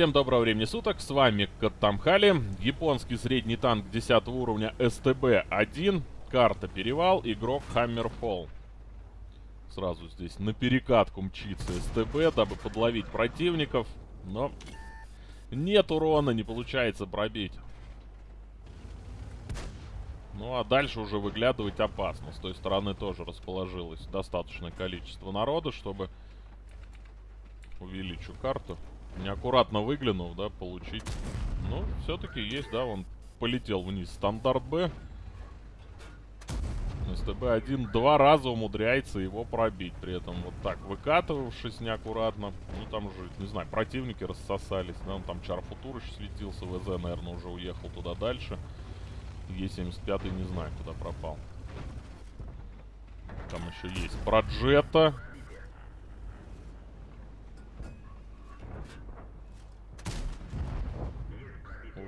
всем доброго времени суток, с вами Каттамхали, японский средний танк 10 уровня СТБ-1, карта Перевал, игрок Хаммерфолл. Сразу здесь на перекатку мчится СТБ, дабы подловить противников, но нет урона, не получается пробить. Ну а дальше уже выглядывать опасно, с той стороны тоже расположилось достаточное количество народа, чтобы увеличу карту неаккуратно выглянув, да, получить. Ну, все-таки есть, да, он полетел вниз. Стандарт Б. СТБ-1 два раза умудряется его пробить. При этом вот так выкатывавшись неаккуратно. Ну, там уже, не знаю, противники рассосались. Да, он там Чарфутур еще светился. ВЗ, наверное, уже уехал туда дальше. Е-75 не знаю, куда пропал. Там еще есть Проджета.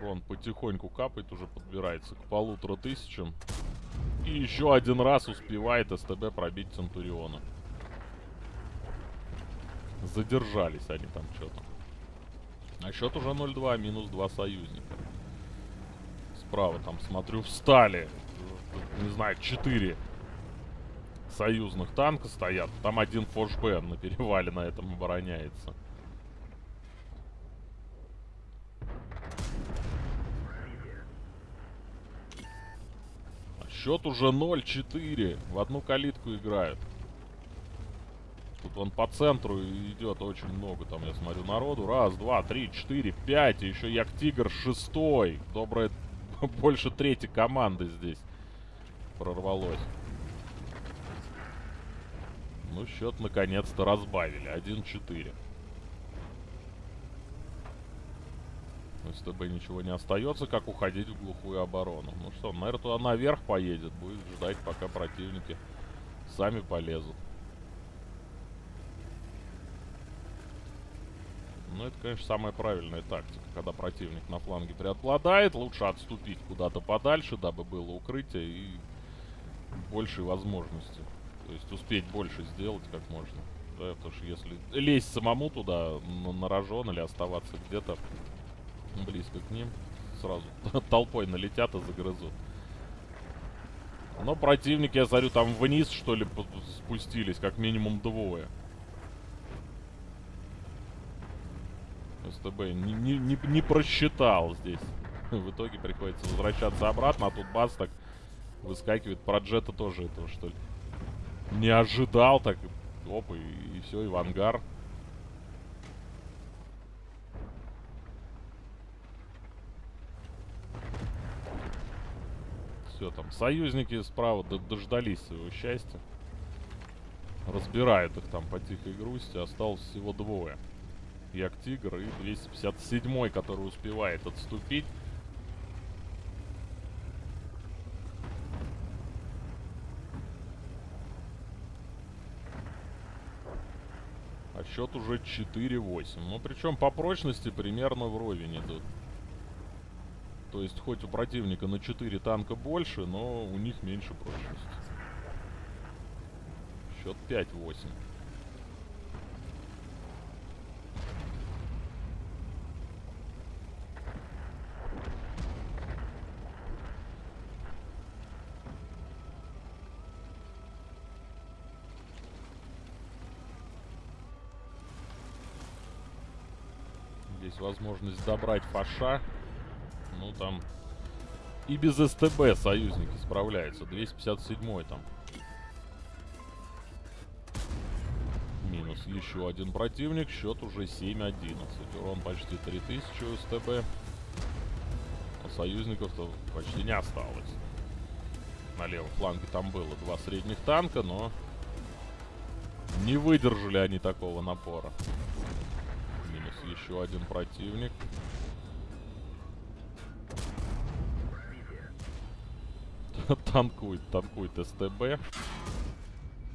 урон потихоньку капает, уже подбирается к полутора тысячам. И еще один раз успевает СТБ пробить Центуриона. Задержались они там что-то. А счет уже 0-2, минус 2 союзника. Справа там, смотрю, встали. Не знаю, 4 союзных танка стоят. Там один фошбен на перевале на этом обороняется. Счет уже 0-4. В одну калитку играют. Тут он по центру идет очень много. Там я смотрю народу. Раз, два, три, четыре, пять. И еще Як Тигр шестой. Добрая больше третьей команды здесь прорвалось. Ну, счет наконец-то разбавили. 1-4. С ТБ ничего не остается, как уходить в глухую оборону. Ну что, наверное, туда наверх поедет. Будет ждать, пока противники сами полезут. Ну, это, конечно, самая правильная тактика. Когда противник на фланге преобладает, лучше отступить куда-то подальше, дабы было укрытие и большие возможности. То есть успеть больше сделать как можно. Да, потому что если лезть самому туда на, на рожон или оставаться где-то близко к ним. Сразу толпой налетят и загрызут. Но противники, я смотрю, там вниз, что ли, спустились, как минимум двое. СТБ не, не, не, не просчитал здесь. В итоге приходится возвращаться обратно, а тут бац так выскакивает. Про Джета тоже этого, что ли. Не ожидал так. Опа, и, и все, и в ангар. Все там. Союзники справа дождались своего счастья. Разбирают их там по тихой грусти. Осталось всего двое. Як Тигр и 257 который успевает отступить. А счет уже 4-8. Ну, причем по прочности примерно вровень идут. То есть хоть у противника на 4 танка больше, но у них меньше прочности. Счет 5-8. Здесь возможность добрать фаша. Ну, там и без СТБ союзники справляются. 257 там. Минус еще один противник. Счет уже 7-11. Урон почти 3000 у СТБ. А союзников-то почти не осталось. На левом фланге там было два средних танка, но не выдержали они такого напора. Минус еще один противник. танкует, танкует СТБ.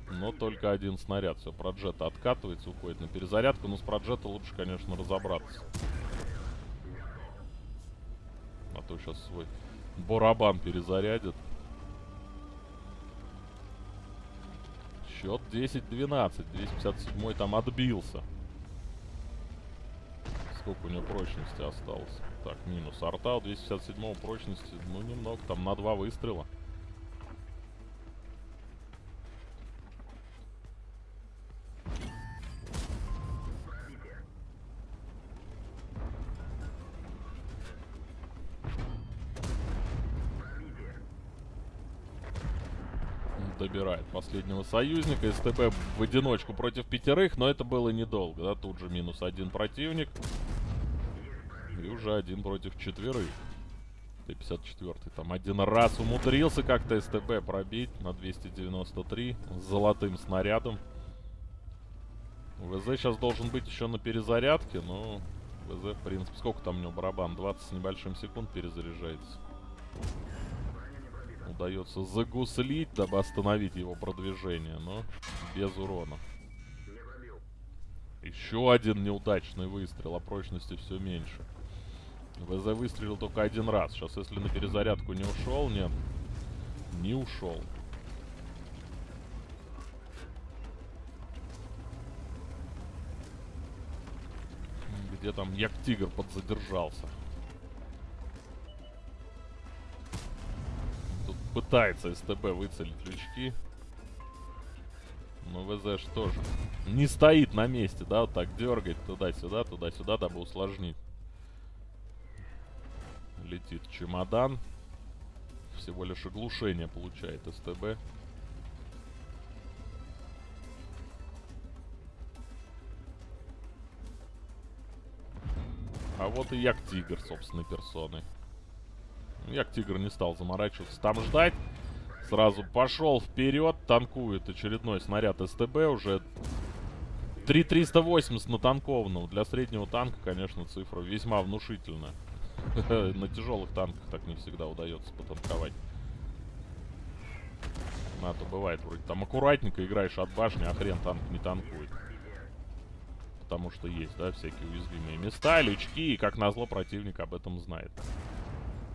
Но только один снаряд. Все, проджета откатывается, уходит на перезарядку. Но с проджета лучше, конечно, разобраться. А то сейчас свой барабан перезарядит. Счет 10-12. 257 там отбился. Сколько у него прочности осталось. Так, минус. Арта у 257 прочности, ну, немного, там на два выстрела. Добирает последнего союзника. СТБ в одиночку против пятерых, но это было недолго, да, тут же минус один противник. И уже один против четверых. Т-54 там один раз умудрился как-то СТБ пробить на 293 с золотым снарядом. ВЗ сейчас должен быть еще на перезарядке, но ВЗ, в принципе, сколько там у него барабан? 20 с небольшим секунд перезаряжается удается загуслить, дабы остановить его продвижение, но без урона. Еще один неудачный выстрел, а прочности все меньше. ВЗ выстрелил только один раз. Сейчас, если на перезарядку не ушел, нет, не ушел. Где там Як-Тигр подзадержался? Пытается СТБ выцелить лючки. Но ВЗ что же не стоит на месте, да, вот так дергает туда-сюда, туда-сюда, дабы усложнить. Летит чемодан. Всего лишь оглушение получает СТБ. А вот и Як-Тигр собственной персоной. Як Тигр не стал заморачиваться там ждать. Сразу пошел вперед, танкует очередной снаряд СТБ. Уже 3380 натанкованного. Для среднего танка, конечно, цифра весьма внушительная. На тяжелых танках так не всегда удается потанковать. А то бывает вроде там аккуратненько играешь от башни, а хрен танк не танкует. Потому что есть, да, всякие уязвимые места, лючки, и как назло противник об этом знает.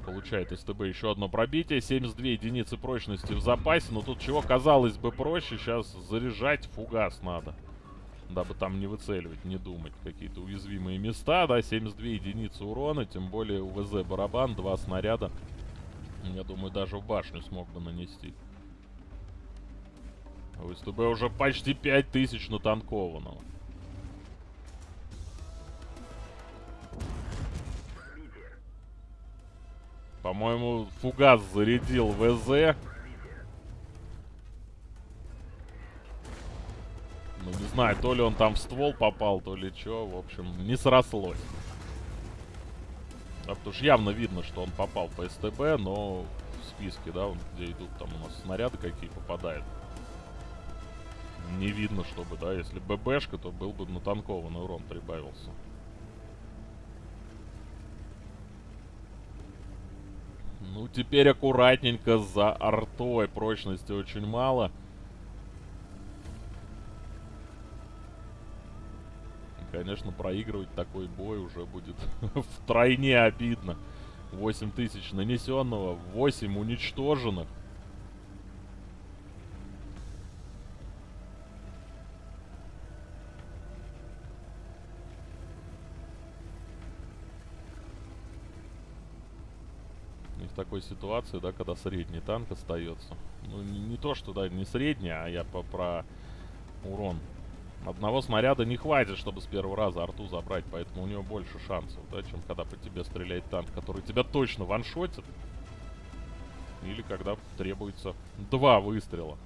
Получает СТБ еще одно пробитие. 72 единицы прочности в запасе. Но тут чего, казалось бы, проще. Сейчас заряжать фугас надо. Дабы там не выцеливать, не думать. Какие-то уязвимые места, да, 72 единицы урона. Тем более у ВЗ барабан, два снаряда. Я думаю, даже в башню смог бы нанести. У СТБ уже почти 5000 натанкованного. По-моему, фугас зарядил ВЗ. Ну, не знаю, то ли он там в ствол попал, то ли что. В общем, не срослось. Да, потому что явно видно, что он попал по СТБ, но в списке, да, где идут там у нас снаряды какие попадают. Не видно, чтобы, да, если ББшка, то был бы натанкованный урон прибавился. Ну, теперь аккуратненько за артой. Прочности очень мало. Конечно, проигрывать такой бой уже будет втройне обидно. 8 тысяч нанесенного, 8 уничтоженных. В такой ситуации, да, когда средний танк остается. Ну, не, не то, что, да, не средний, а я по, про урон. Одного снаряда не хватит, чтобы с первого раза арту забрать, поэтому у него больше шансов, да, чем когда по тебе стреляет танк, который тебя точно ваншотит. Или когда требуется два выстрела.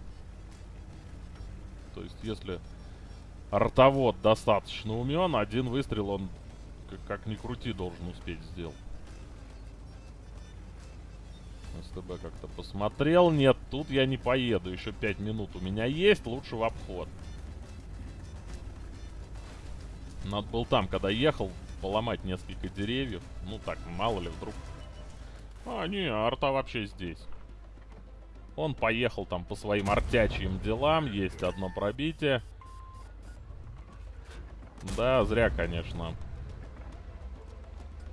То есть, если артовод достаточно умен, один выстрел он, как, как ни крути, должен успеть сделать. СТБ как-то посмотрел. Нет, тут я не поеду. Еще 5 минут у меня есть. Лучше в обход. Надо был там, когда ехал, поломать несколько деревьев. Ну так, мало ли вдруг. А, не, арта вообще здесь. Он поехал там по своим артячьим делам. Есть одно пробитие. Да, зря, конечно.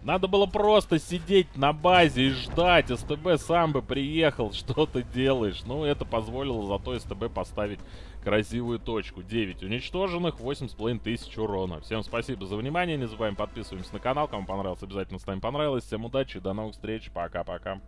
Надо было просто сидеть на базе и ждать. СТБ сам бы приехал. Что ты делаешь? Ну, это позволило зато СТБ поставить красивую точку. 9 уничтоженных, 8,5 тысяч урона. Всем спасибо за внимание. Не забываем подписываемся на канал. Кому понравилось, обязательно ставим понравилось. Всем удачи, до новых встреч. Пока-пока.